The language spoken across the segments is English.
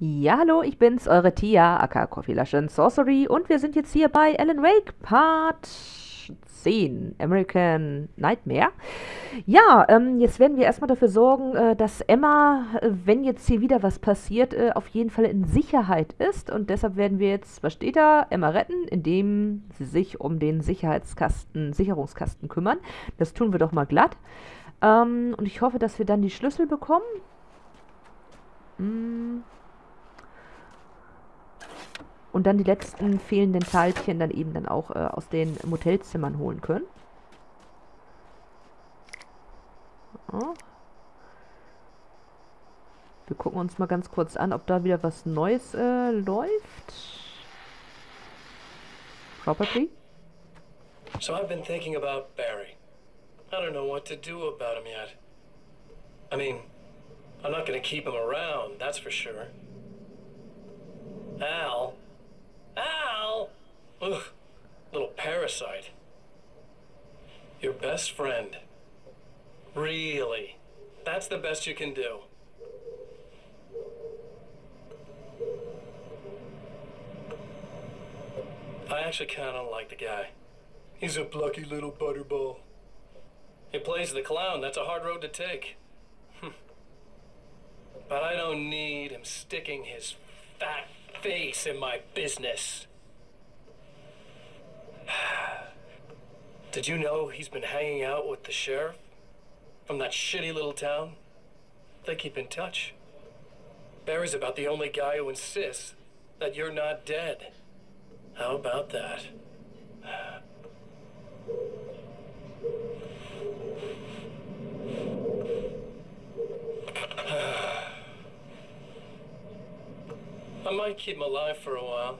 Ja, hallo, ich bin's, eure Tia, aka Coffee Lush Sorcery und wir sind jetzt hier bei Alan Wake Part 10, American Nightmare. Ja, ähm, jetzt werden wir erstmal dafür sorgen, äh, dass Emma, äh, wenn jetzt hier wieder was passiert, äh, auf jeden Fall in Sicherheit ist und deshalb werden wir jetzt, was steht da, Emma retten, indem sie sich um den Sicherheitskasten, Sicherungskasten kümmern. Das tun wir doch mal glatt. Ähm, und ich hoffe, dass wir dann die Schlüssel bekommen. Hm und dann die letzten fehlenden Teilchen dann eben dann auch äh, aus den Motelzimmern holen können. Ja. Wir gucken uns mal ganz kurz an, ob da wieder was Neues äh, läuft. Probably. So I've been thinking about Barry. I don't know what to do about him yet. I mean, I'm not gonna keep him around, that's for sure. Al Al! Ugh, little parasite. Your best friend. Really? That's the best you can do. I actually kind of like the guy. He's a plucky little butterball. He plays the clown. That's a hard road to take. Hm. but I don't need him sticking his fat face in my business. Did you know he's been hanging out with the sheriff from that shitty little town? They keep in touch. Barry's about the only guy who insists that you're not dead. How about that? I might keep him alive for a while.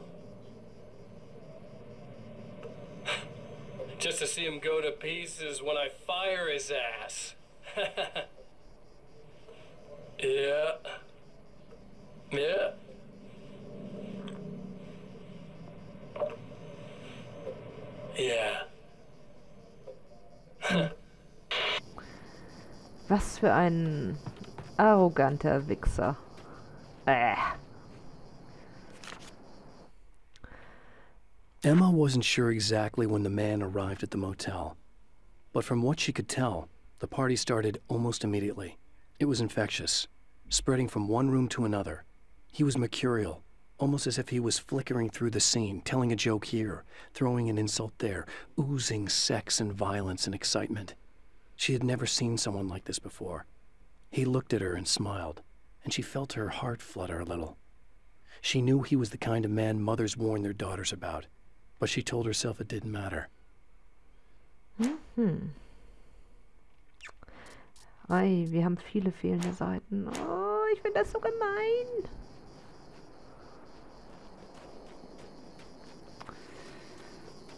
Just to see him go to pieces when I fire his ass. yeah. Yeah. Yeah. Was für ein arroganter Wichser. Äh. Emma wasn't sure exactly when the man arrived at the motel. But from what she could tell, the party started almost immediately. It was infectious, spreading from one room to another. He was mercurial, almost as if he was flickering through the scene, telling a joke here, throwing an insult there, oozing sex and violence and excitement. She had never seen someone like this before. He looked at her and smiled, and she felt her heart flutter a little. She knew he was the kind of man mothers warn their daughters about, but she told herself it didn't matter. Mhm. Ei, wir haben viele fehlende Seiten. Oh, ich finde das so gemein.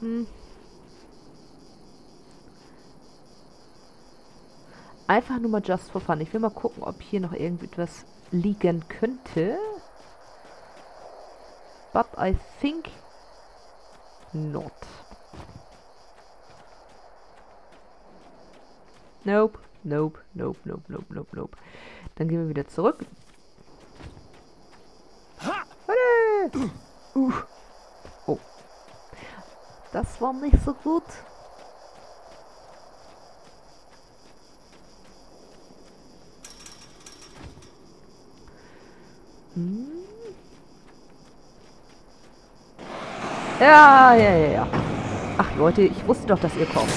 Hm. Einfach nur mal just for fun. Ich will mal gucken, ob hier noch irgendetwas liegen könnte. But I think not. Nope, nope, nope, nope, nope, nope, nope. Dann gehen wir wieder zurück. Warte! Uh. Oh. Das war nicht so gut. Hm. Ja, ja, ja, ja. Ach Leute, ich wusste doch, dass ihr kommt.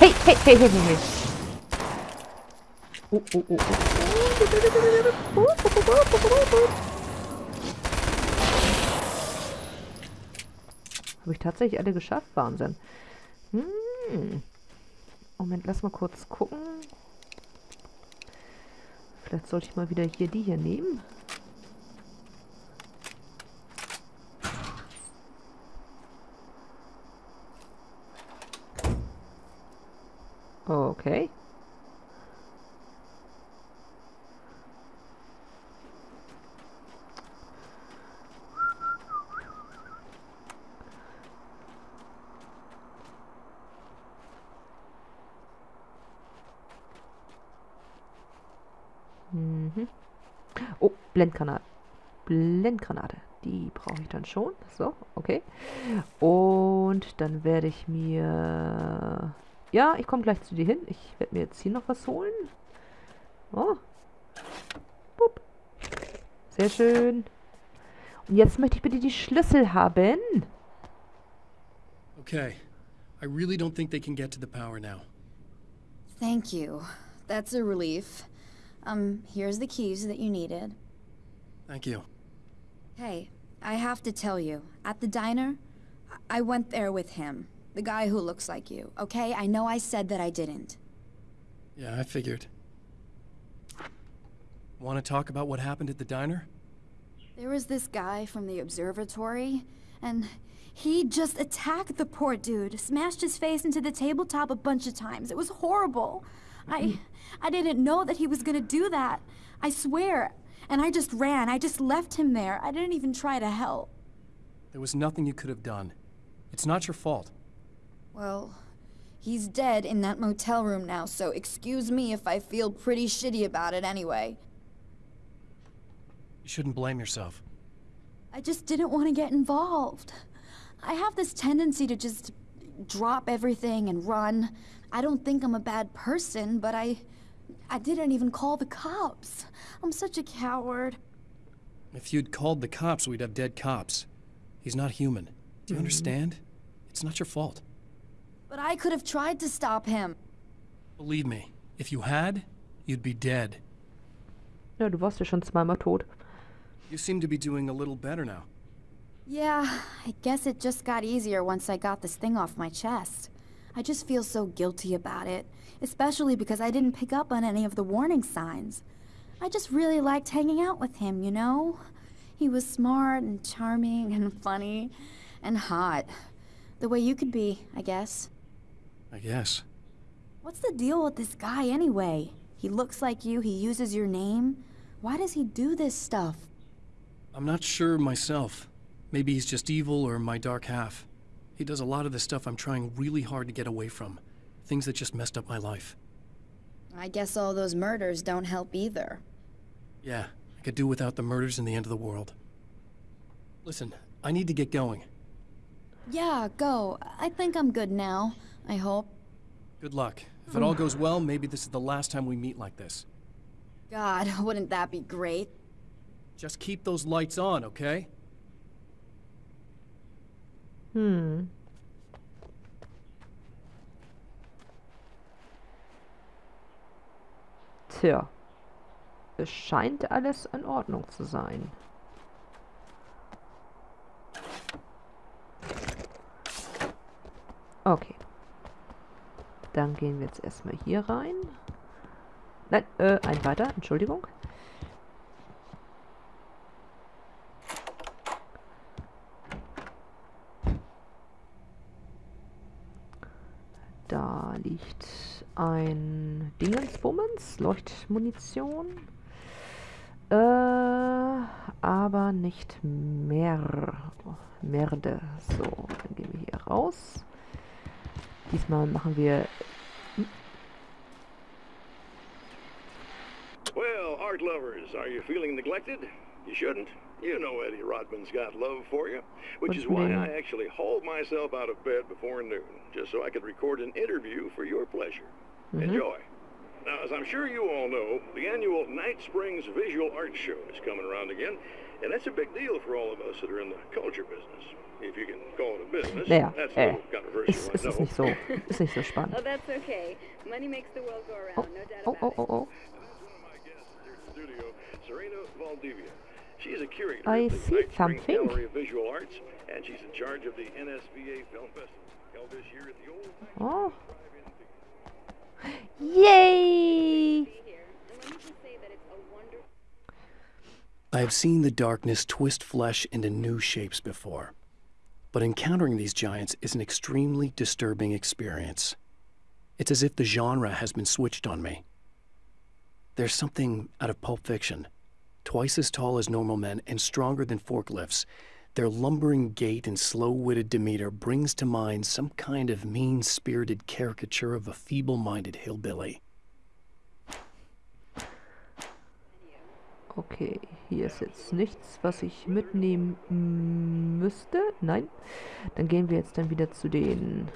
Hey, hey, hey, hey, hey, hey. Oh, oh, oh, oh. Habe ich tatsächlich alle geschafft? Wahnsinn. Hm. Moment, lass mal kurz gucken. Vielleicht sollte ich mal wieder hier die hier nehmen. Okay. Mhm. Oh, Blendgranate. Blendgranate. Die brauche ich dann schon. So, okay. Und dann werde ich mir... Ja, ich komme gleich zu dir hin. Ich werde mir jetzt hier noch was holen. Oh. Pup. Sehr schön. Und jetzt möchte ich bitte die Schlüssel haben. Okay. I really don't think they can get to the power now. Thank you. That's a relief. Um, here's the keys that you needed. Thank you. Hey, I have to tell you, at the diner, I, I went there with him. The guy who looks like you, okay? I know I said that I didn't. Yeah, I figured. Want to talk about what happened at the diner? There was this guy from the observatory, and he just attacked the poor dude, smashed his face into the tabletop a bunch of times. It was horrible. I mm-hmm. I didn't know that he was gonna do that. I swear. And I just ran. I just left him there. I didn't even try to help. There was nothing you could have done. It's not your fault. Well, he's dead in that motel room now, so excuse me if I feel pretty shitty about it anyway. You shouldn't blame yourself. I just didn't want to get involved. I have this tendency to just drop everything and run. I don't think I'm a bad person, but I... I didn't even call the cops. I'm such a coward. If you'd called the cops, we'd have dead cops. He's not human. Do you mm-hmm. understand? It's not your fault. But I could have tried to stop him. Believe me, if you had, you'd be dead. Ja, du warst ja schon zweimal tot. You seem to be doing a little better now. Yeah, I guess it just got easier once I got this thing off my chest. I just feel so guilty about it, especially because I didn't pick up on any of the warning signs. I just really liked hanging out with him, you know? He was smart and charming and funny and hot. The way you could be, I guess. I guess. What's the deal with this guy anyway? He looks like you, he uses your name. Why does he do this stuff? I'm not sure myself. Maybe he's just evil or my dark half. He does a lot of the stuff I'm trying really hard to get away from. Things that just messed up my life. I guess all those murders don't help either. Yeah, I could do without the murders and the end of the world. Listen, I need to get going. Yeah, go. I think I'm good now. I hope. Good luck. If it all goes well, maybe this is the last time we meet like this. God, wouldn't that be great? Just keep those lights on, okay? Hm. Tja. Es scheint alles in Ordnung zu sein. Okay. Dann gehen wir jetzt erstmal hier rein. Nein, äh, ein weiter, Entschuldigung. Da liegt ein Dingensbummens, Leuchtmunition. Äh, aber nicht mehr. Merde. So, dann gehen wir hier raus. Diesmal machen wir Well, art lovers, are you feeling neglected? You shouldn't. You know Eddie Rodman's got love for you, which is why I actually hauled myself out of bed before noon, just so I could record an interview for your pleasure. Enjoy. Now, as I'm sure you all know, the annual Night Springs Visual Art Show is coming around again, and that's a big deal for all of us that are in the culture business. If you can call it a business, Naja, that's a little controversial, ist, I ist es know. nicht so, ist nicht so Oh, that's okay. Money makes the world go around, Oh, no doubt oh, oh about oh, oh, oh. One of my guests here in the studio, Serena Valdivia. She is a curator I of the see Night Springs something. Gallery of Visual Arts, and she's in charge of the NSVA Film Festival, held this year at the old Oh. Drive-In Theater. Yay! here. And let me just say that it's a wonderful I have seen the darkness twist flesh into new shapes before. But encountering these giants is an extremely disturbing experience. It's as if the genre has been switched on me. There's something out of Pulp Fiction. Twice as tall as normal men and stronger than forklifts, their lumbering gait and slow-witted demeanor brings to mind some kind of mean-spirited caricature of a feeble-minded hillbilly. Okay, hier ist jetzt nichts, was ich mitnehmen müsste. Nein. Dann gehen wir jetzt dann wieder zu den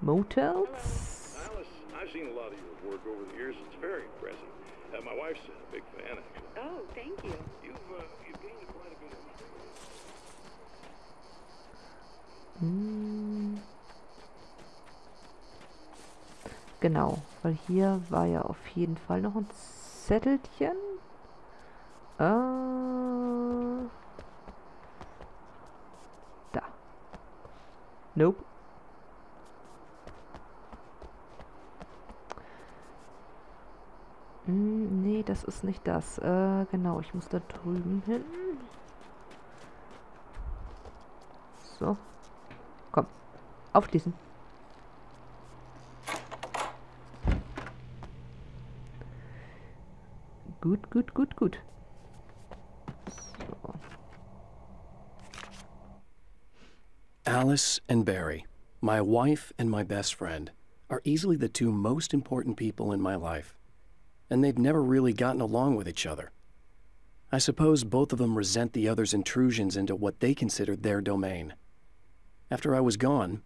Motels. Alice, I've seen a lot of your work over the years. It's very impressive. My wife's a big fan, actually. Oh, thank you. You've, uh, you've gained quite a bit of Genau, weil hier war ja auf jeden Fall noch ein Zettelchen. Äh, da. Nope. Hm, nee, das ist nicht das. Äh, genau, ich muss da drüben hin. So. Komm. Aufschließen. Gut, gut, gut, gut. So. Alice and Barry, my wife and my best friend, are easily the two most important people in my life. And they've never really gotten along with each other. I suppose both of them resent the other's intrusions into what they considered their domain. After I was gone,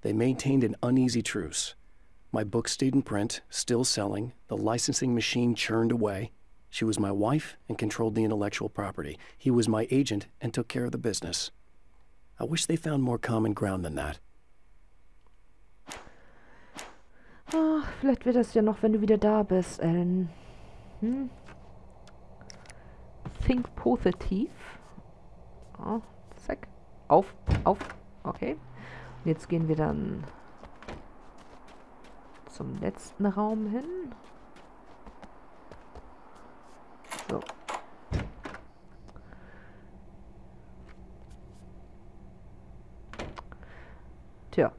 they maintained an uneasy truce. My book stayed in print, still selling, the licensing machine churned away. She was my wife and controlled the intellectual property. He was my agent and took care of the business. I wish they found more common ground than that. Ah, vielleicht wird das ja noch, wenn du wieder da bist, Ellen. Hm? Think positiv. Ah, zack. Auf, auf. Okay. Und jetzt gehen wir dann zum letzten Raum hin. Tja,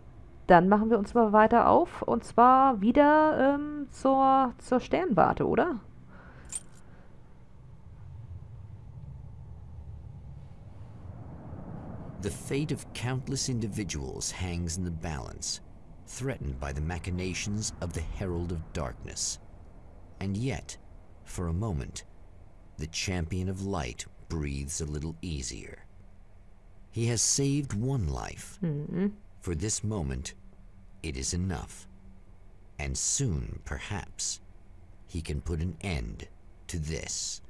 dann machen wir uns mal weiter auf. Und zwar wieder ähm, zur, zur Sternwarte, oder? The fate of countless individuals hangs in the balance, threatened by the machinations of the Herald of Darkness. And yet, for a moment, the champion of light breathes a little easier. He has saved one life. For this moment, it is enough. And soon, perhaps, he can put an end to this.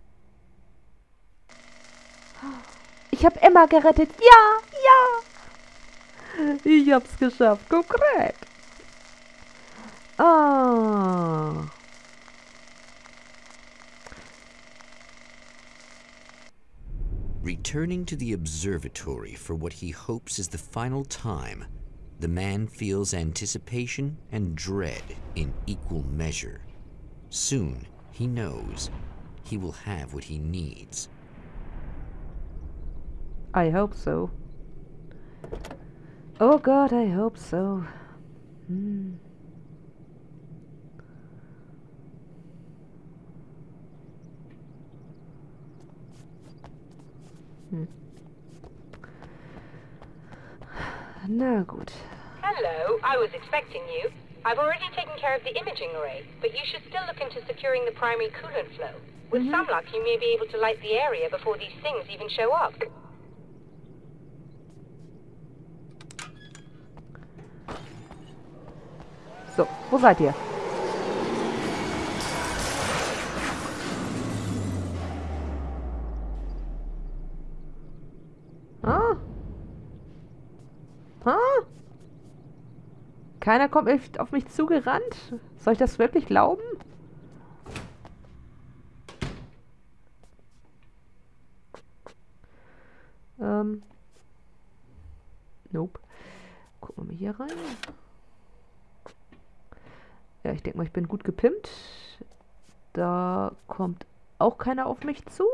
Ich habe Emma gerettet. Ja, ja. Ich hab's geschafft. Korrekt. Ah. Returning to the observatory for what he hopes is the final time, the man feels anticipation and dread in equal measure. Soon, he knows, he will have what he needs. I hope so. Oh God, I hope so. Hmm. Hm. Na gut. Hello, I was expecting you. I've already taken care of the imaging array, but you should still look into securing the primary coolant flow. With some luck, you may be able to light the area before these things even show up. So, wo seid ihr? Ah? Keiner kommt auf mich zugerannt? Soll ich das wirklich glauben? Ähm. Nope. Gucken wir mal hier rein. Ja, ich denke mal, ich bin gut gepimpt. Da kommt auch keiner auf mich zu.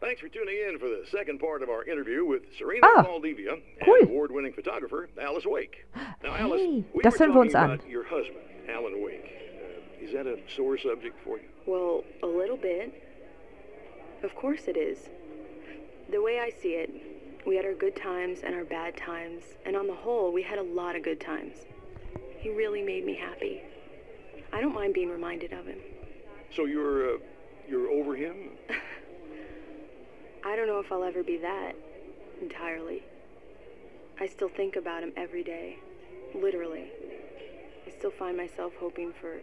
Thanks for tuning in for the second part of our interview with Serena Ah, Valdivia cool. and award-winning photographer Alice Wake. Now, Alice, Hey, we das were hören wir uns talking an. about your husband, Alan Wake. Uh, is that a sore subject for you? Well, a little bit. Of course it is. The way I see it, we had our good times and our bad times, and on the whole, we had a lot of good times. He really made me happy. I don't mind being reminded of him. So you're, uh, you're over him? I don't know if I'll ever be that entirely. I still think about him every day. Literally. I still find myself hoping for.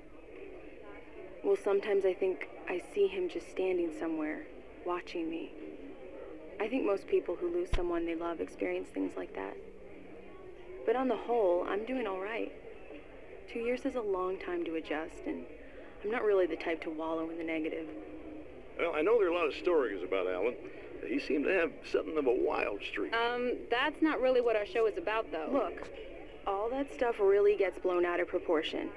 Well, sometimes I think I see him just standing somewhere, watching me. I think most people who lose someone they love experience things like that. But on the whole, I'm doing all right. Two years is a long time to adjust, and I'm not really the type to wallow in the negative. Well, I know there are a lot of stories about Alan. He seemed to have something of a wild streak. Um, that's not really what our show is about, though. Look, all that stuff really gets blown out of proportion.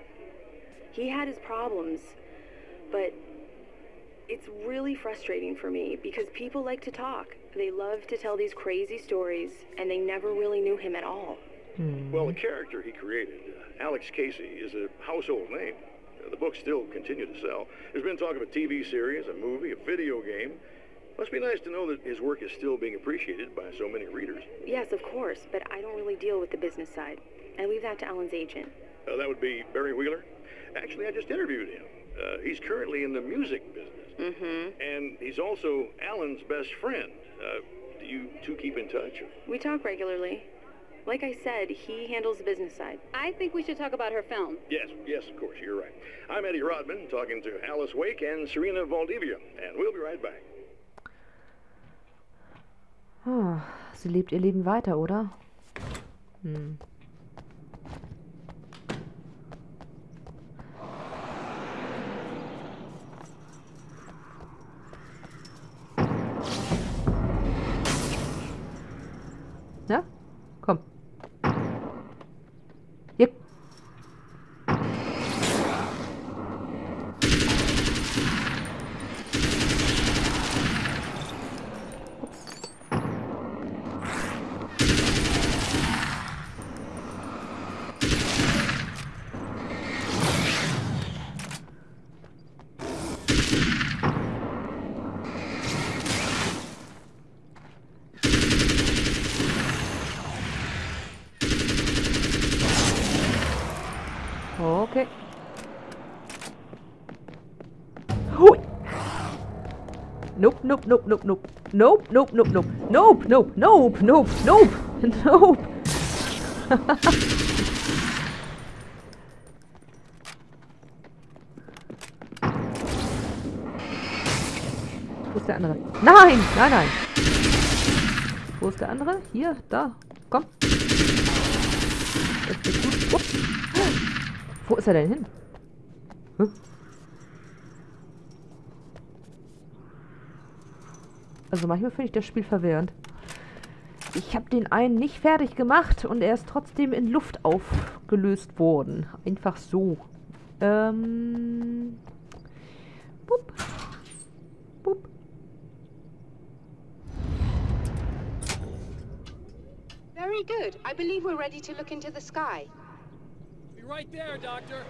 He had his problems, but it's really frustrating for me because people like to talk. They love to tell these crazy stories, and they never really knew him at all. Well, the character he created, uh, Alex Casey, is a household name. Uh, the books still continue to sell. There's been talk of a TV series, a movie, a video game. Must be nice to know that his work is still being appreciated by so many readers. Yes, of course, but I don't really deal with the business side. I leave that to Alan's agent. Uh, that would be Barry Wheeler. Actually, I just interviewed him. Uh, he's currently in the music business. Mm-hmm. And he's also Alan's best friend. Uh, do you two keep in touch? We talk regularly. Like I said, he handles the business side. I think we should talk about her film. Yes, yes, of course, you're right. I'm Eddie Rodman, talking to Alice Wake and Serena Valdivia, and we'll be right back. Ah, sie lebt ihr Leben weiter, oder? Hm. Na? Komm. Hier. Okay. Hui. Nope, nope, nope, nope, nope. Nope, nope, nope, nope. Nope, nope, nope, nope, nope, nope. Wo ist der andere? Nein, nein, nein. Wo ist der andere? Hier, da. Komm. Das geht gut. Ups. Wo ist er denn hin? Hm? Also manchmal finde ich das Spiel verwirrend. Ich habe den einen nicht fertig gemacht und er ist trotzdem in Luft aufgelöst worden. Einfach so. Ähm. Bup. Bup. Very good. I believe we're ready to look into the sky. Be right there, Doctor.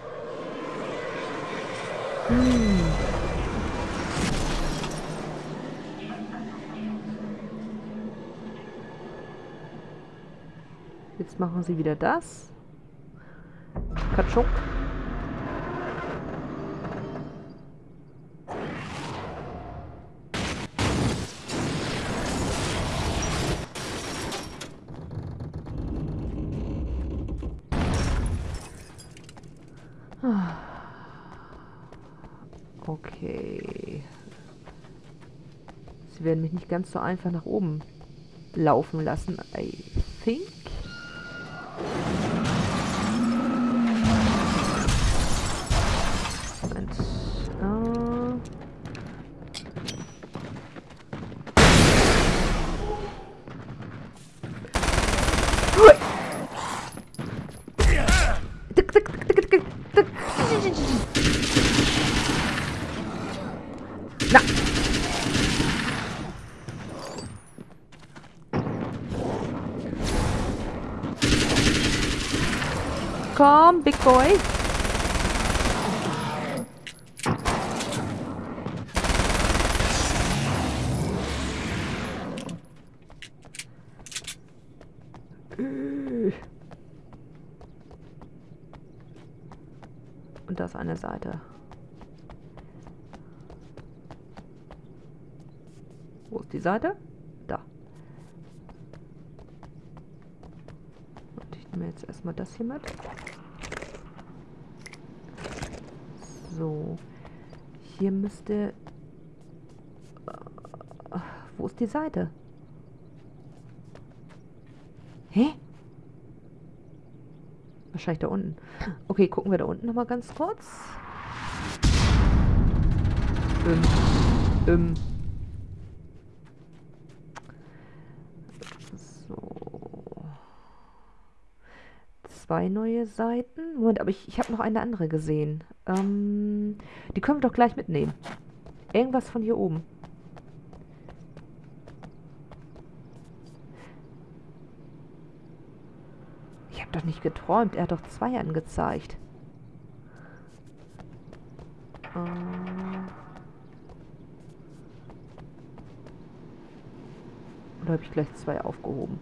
Jetzt machen sie wieder das. Katschuk. Ah. Okay. Sie werden mich nicht ganz so einfach nach oben laufen lassen, I think. Komm, Big Boy. Und das eine Seite. Wo ist die Seite? Da. Und ich nehme jetzt erstmal das hier mit. So. Hier müsste... Äh, wo ist die Seite? Hä? Wahrscheinlich da unten. Okay, gucken wir da unten nochmal ganz kurz. Ähm. Ähm. So. Zwei neue Seiten. Moment, aber ich, ich habe noch eine andere gesehen. Ähm, die können wir doch gleich mitnehmen. Irgendwas von hier oben. Ich habe doch nicht geträumt. Er hat doch zwei angezeigt. Ähm Oder habe ich gleich zwei aufgehoben?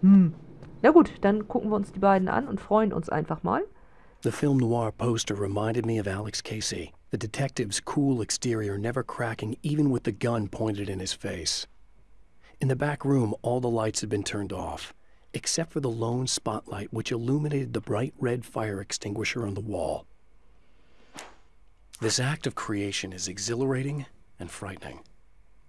Hm. Na gut, dann gucken wir uns die beiden an und freuen uns einfach mal. The film noir poster reminded me of Alex Casey, the detective's cool exterior never cracking even with the gun pointed in his face. In the back room, all the lights had been turned off, except for the lone spotlight which illuminated the bright red fire extinguisher on the wall. This act of creation is exhilarating and frightening.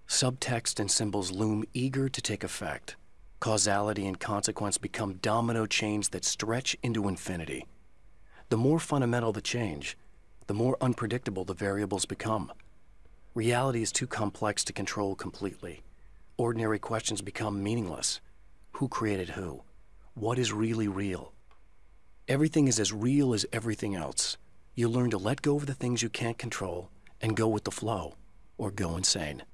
Subtext and symbols loom eager to take effect. Causality and consequence become domino chains that stretch into infinity. The more fundamental the change, the more unpredictable the variables become. Reality is too complex to control completely. Ordinary questions become meaningless. Who created who? What is really real? Everything is as real as everything else. You learn to let go of the things you can't control and go with the flow, or go insane.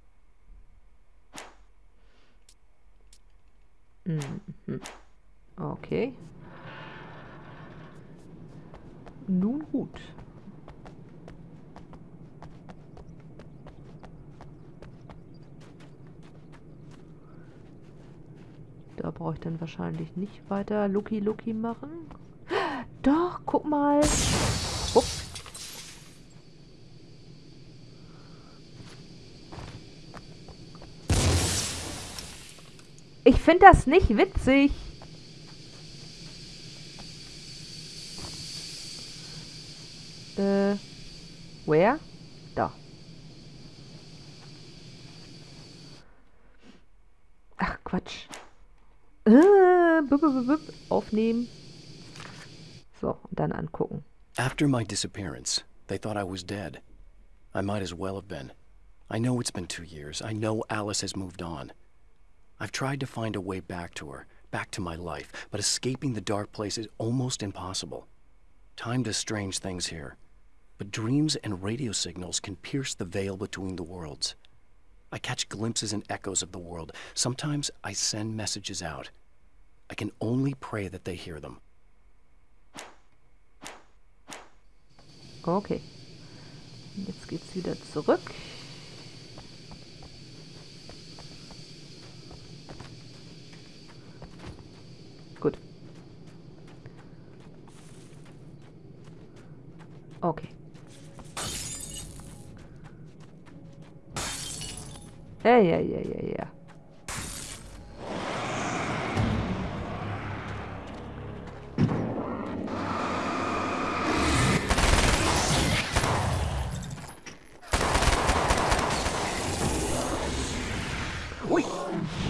Mhm. Okay. Nun gut. Da brauche ich dann wahrscheinlich nicht weiter Lucky Lucky machen. Doch, guck mal. Finde das nicht witzig. Äh, where? Da. Ach, Quatsch. Äh, bup, aufnehmen. So, und dann angucken. After my disappearance, they thought I was dead. I might as well have been. I know it's been two years. I know Alice has moved on. I've tried to find a way back to her, back to my life, but escaping the dark place is almost impossible. Time does strange things here, but dreams and radio signals can pierce the veil between the worlds. I catch glimpses and echoes of the world. Sometimes I send messages out. I can only pray that they hear them. Okay. Jetzt geht's wieder zurück. Okay. Yeah, yeah, yeah, yeah, yeah.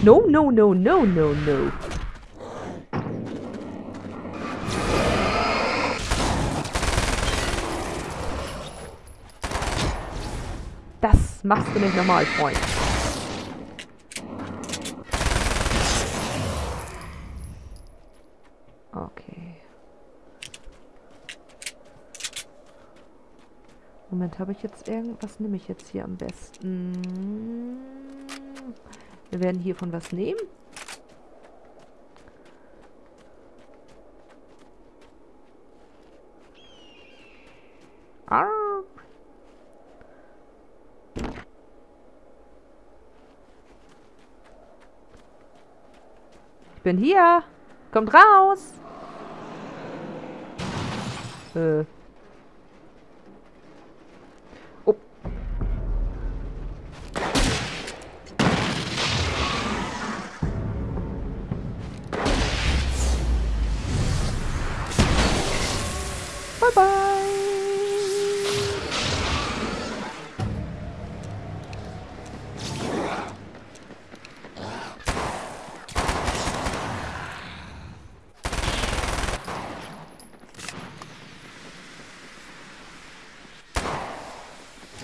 No, no, no, no, no, no. Machst du nicht normal, Freund. Okay. Moment, habe ich jetzt irgendwas? Nehme ich jetzt hier am besten? Wir werden hiervon was nehmen. Arr. Ich bin hier. Kommt raus. Äh,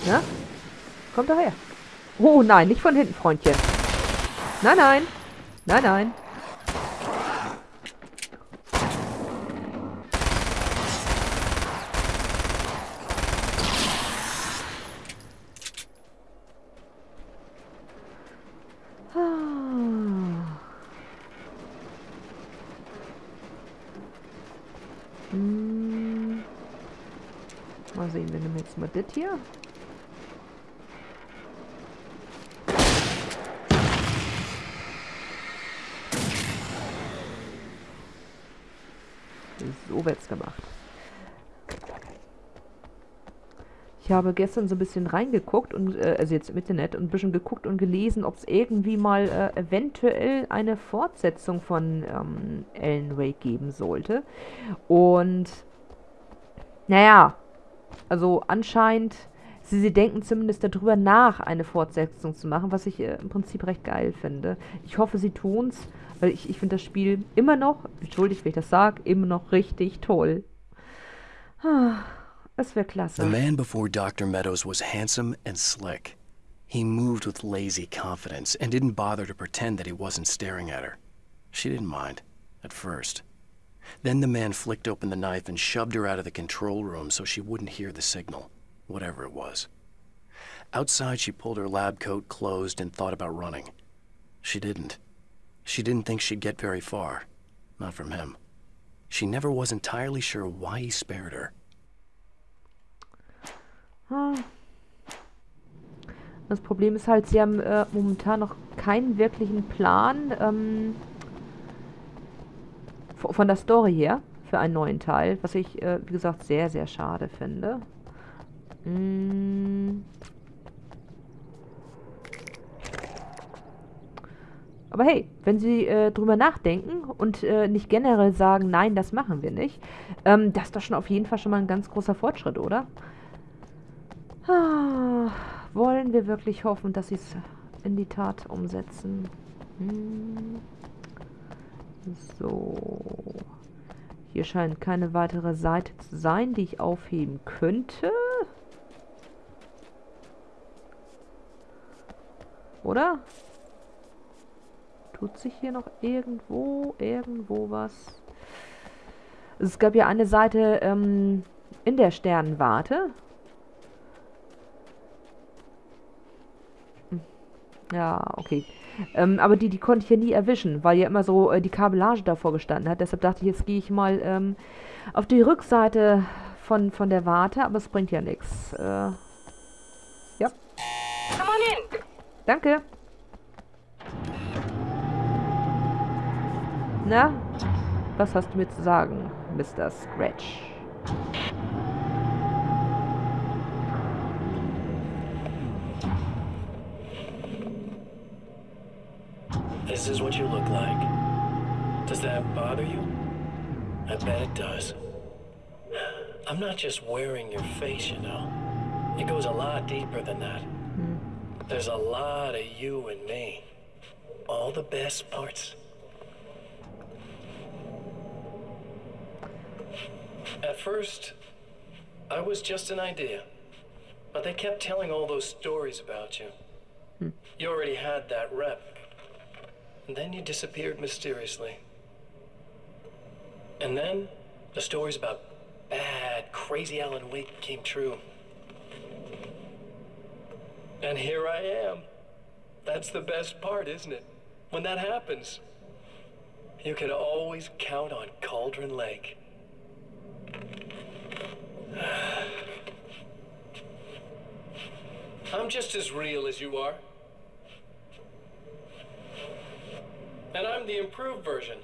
Na? Kommt doch her. Oh nein, nicht von hinten, Freundchen. Nein, nein. Nein, nein. Ah. Hm. Mal sehen, wir nehmen jetzt mal das hier. So wird's gemacht. Ich habe gestern so ein bisschen reingeguckt und äh, also jetzt im Internet und ein bisschen geguckt und gelesen, ob es irgendwie mal äh, eventuell eine Fortsetzung von ähm, Alan Wake geben sollte. Und naja, also anscheinend, sie, sie denken zumindest darüber nach, eine Fortsetzung zu machen, was ich äh, im Prinzip recht geil finde. Ich hoffe, sie tun's, weil ich, ich finde das Spiel immer noch, entschuldigt, wenn ich das sage, immer noch richtig toll. Ah, das wäre klasse. The man before Dr. Meadows was handsome and slick. He moved with lazy confidence and didn't bother to pretend that he wasn't staring at her. She didn't mind, at first. Then the man flicked open the knife and shoved her out of the control room so she wouldn't hear the signal, whatever it was. Outside, she pulled her lab coat closed and thought about running. She didn't. She didn't think she'd get very far. Not from him. She never was entirely sure why he spared her. Ah. Das Problem ist halt, sie haben äh, momentan noch keinen wirklichen Plan ähm, von der Story her für einen neuen Teil, was ich, äh, wie gesagt, sehr, sehr schade finde. Mm. Aber hey, wenn Sie äh, drüber nachdenken und äh, nicht generell sagen, nein, das machen wir nicht, ähm, das ist doch schon auf jeden Fall schon mal ein ganz großer Fortschritt, oder? Ah, wollen wir wirklich hoffen, dass sie es in die Tat umsetzen? Hm. So. Hier scheint keine weitere Seite zu sein, die ich aufheben könnte. Oder? Tut sich hier noch irgendwo, irgendwo was? Es gab ja eine Seite ähm, in der Sternenwarte. Ja, okay. Ähm, aber die, die konnte ich ja nie erwischen, weil ja immer so äh, die Kabellage davor gestanden hat. Deshalb dachte ich, jetzt gehe ich mal ähm, auf die Rückseite von, von der Warte, aber es bringt ja nichts. Äh, ja. Come on in. Danke. Na, was hast du mir zu sagen, Mr. Scratch? This is what you look like. Does that bother you? I bet it does. I'm not just wearing your face, you know. It goes a lot deeper than that. Hmm. There's a lot of you and me. All the best parts. At first, I was just an idea. But they kept telling all those stories about you. Hmm. You already had that rep. And then you disappeared mysteriously. And then the stories about bad, crazy Alan Wake came true. And here I am. That's the best part, isn't it? When that happens, you can always count on Cauldron Lake. I'm just as real as you are. And I'm the improved version.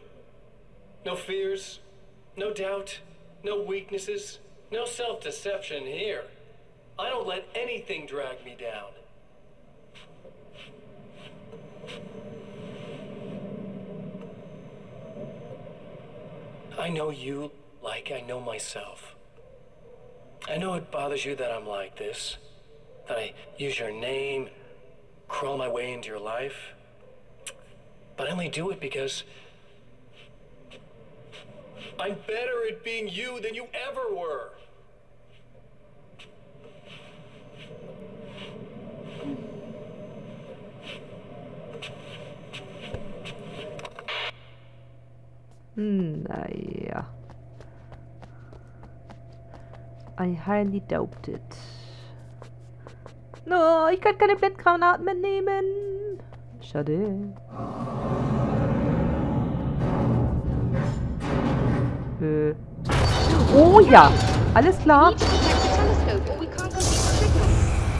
No fears, no doubt, no weaknesses, no self deception here. I don't let anything drag me down. I know you like I know myself. I know it bothers you that I'm like this, that I use your name, crawl my way into your life. But I only do it because I'm better at being you than you ever were. Ah, hm, naja. I highly doubt it. No, ich kann keine Blendgranaten mehr nehmen. Schade. Äh. Oh ja, alles klar.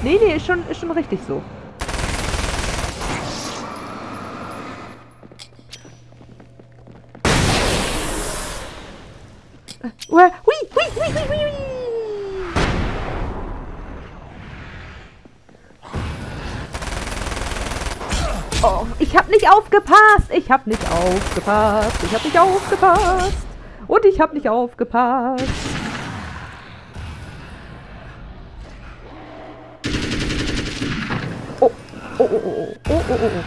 Nee, nee, ist schon, ist schon richtig so. Äh, Hui, hui, hui, hui, hui, hui. Oh, ich hab nicht aufgepasst. Ich hab nicht aufgepasst. Ich hab nicht aufgepasst. Und ich hab nicht aufgepasst. Oh, oh, oh, oh, oh, oh, oh, oh.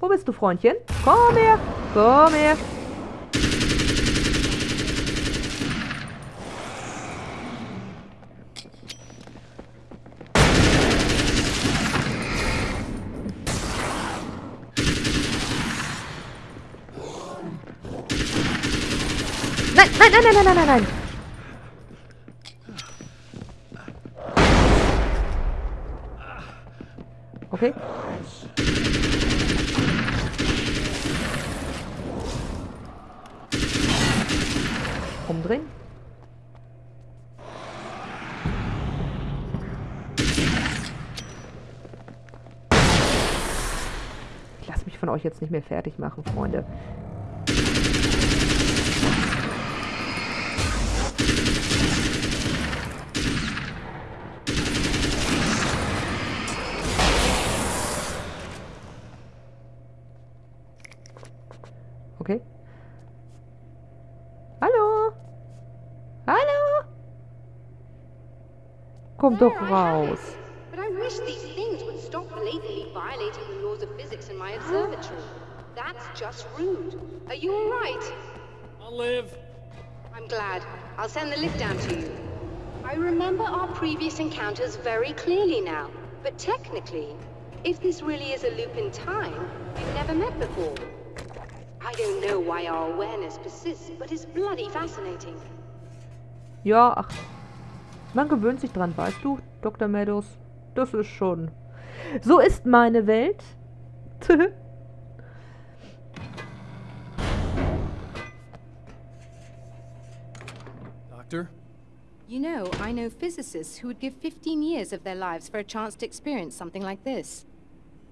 Wo bist du, Freundchen? Komm her, komm her. Nein, nein, nein, nein, nein, nein. Okay. Umdrehen. Ich lasse mich von euch jetzt nicht mehr fertig machen, Freunde. Komm doch There, I have it. raus. But I wish these things would stop blatantly violating the laws of physics in my observatory. That's just rude. Are you all right? I'll live. I'm glad. I'll send the lift down to you. I remember our previous encounters very clearly now. But technically, if this really is a loop in time, we've never met before. I don't know why our awareness persists, but it's bloody fascinating. Ja, ach. Man gewöhnt sich dran, weißt du, Dr. Meadows. Das ist schon. So ist meine Welt. Doctor? You know, I know physicists who would give 15 years of their lives for a chance to experience something like this.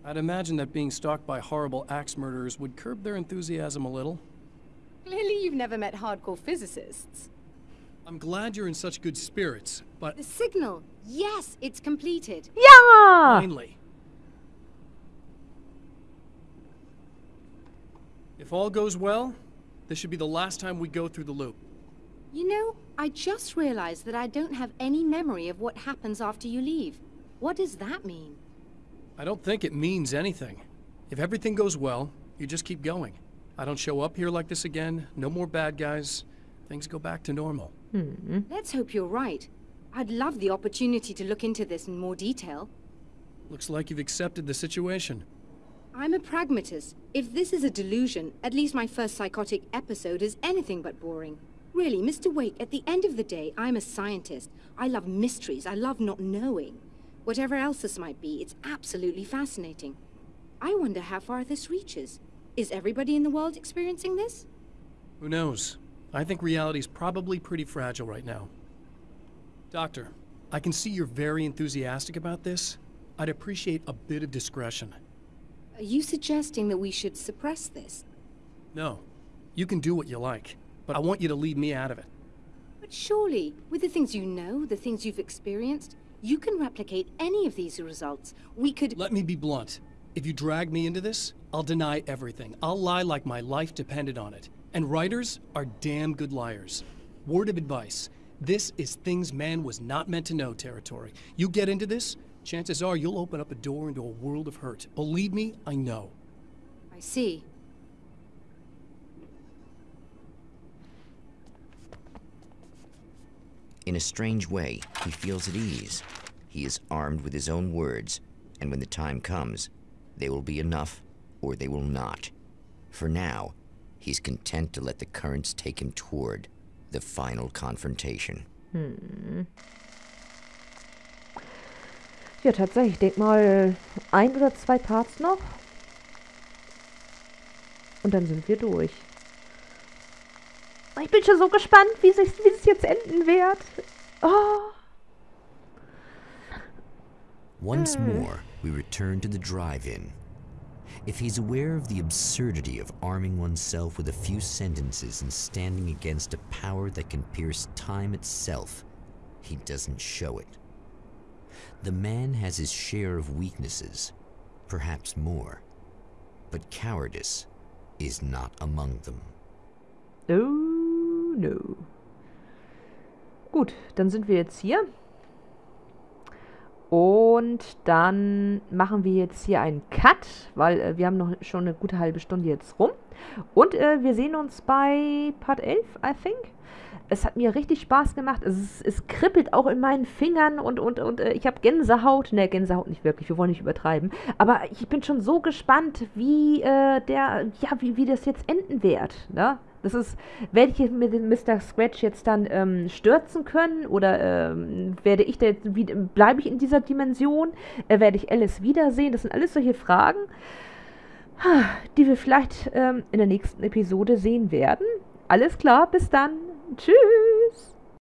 I'd imagine that being stalked by horrible axe murderers would curb their enthusiasm a little. Clearly, you've never met hardcore physicists. I'm glad you're in such good spirits, but The signal! Yes, it's completed. ja! finally. If all goes well, this should be the last time we go through the loop. You know, I just realized that I don't have any memory of what happens after you leave. What does that mean? I don't think it means anything. If everything goes well, you just keep going. I don't show up here like this again, no more bad guys. Things go back to normal. Hmm. Let's hope you're right. I'd love the opportunity to look into this in more detail. Looks like you've accepted the situation. I'm a pragmatist. If this is a delusion, at least my first psychotic episode is anything but boring. Really, Mr. Wake, at the end of the day, I'm a scientist. I love mysteries. I love not knowing. Whatever else this might be, it's absolutely fascinating. I wonder how far this reaches. Is everybody in the world experiencing this? Who knows? I think reality's probably pretty fragile right now. Doctor, I can see you're very enthusiastic about this. I'd appreciate a bit of discretion. Are you suggesting that we should suppress this? No, you can do what you like, but I want you to leave me out of it. But surely, with the things you know, the things you've experienced, you can replicate any of these results. We could. Let me be blunt. If you drag me into this, I'll deny everything. I'll lie like my life depended on it. And writers are damn good liars. word of advice. This is things man was not meant to know territory. You get into this, chances are you'll open up a door into a world of hurt. Believe me, I know. I see. In a strange way, he feels at ease. He is armed with his own words, and when the time comes, they will be enough or they will not. For now, he's content to let the currents take him toward the final confrontation. Hm. Ja, tatsächlich. Ich denke mal, ein oder zwei Parts noch. Und dann sind wir durch. Ich bin schon so gespannt, wie es wie jetzt enden wird. Oh. Once more, we return to the drive-in. If he's aware of the absurdity of arming oneself with a few sentences and standing against a power that can pierce time itself, he doesn't show it. The man has his share of weaknesses, perhaps more, but cowardice is not among them. Oh no. Gut, dann sind wir jetzt hier. Und dann machen wir jetzt hier einen Cut, weil äh, wir haben noch schon eine gute halbe Stunde jetzt rum. Und äh, wir sehen uns bei Part 11, I think. Es hat mir richtig Spaß gemacht. Es, es kribbelt auch in meinen Fingern und, und, und äh, ich habe Gänsehaut. Ne, Gänsehaut nicht wirklich, wir wollen nicht übertreiben. Aber ich bin schon so gespannt, wie äh, der, ja, wie, wie das jetzt enden wird. Ne? Das ist, werde ich mit dem Mr. Scratch jetzt dann ähm, stürzen können oder ähm, werde ich bleibe ich in dieser Dimension? Äh, werde ich Alice wiedersehen? Das sind alles solche Fragen, die wir vielleicht ähm, in der nächsten Episode sehen werden. Alles klar, bis dann. Tschüss.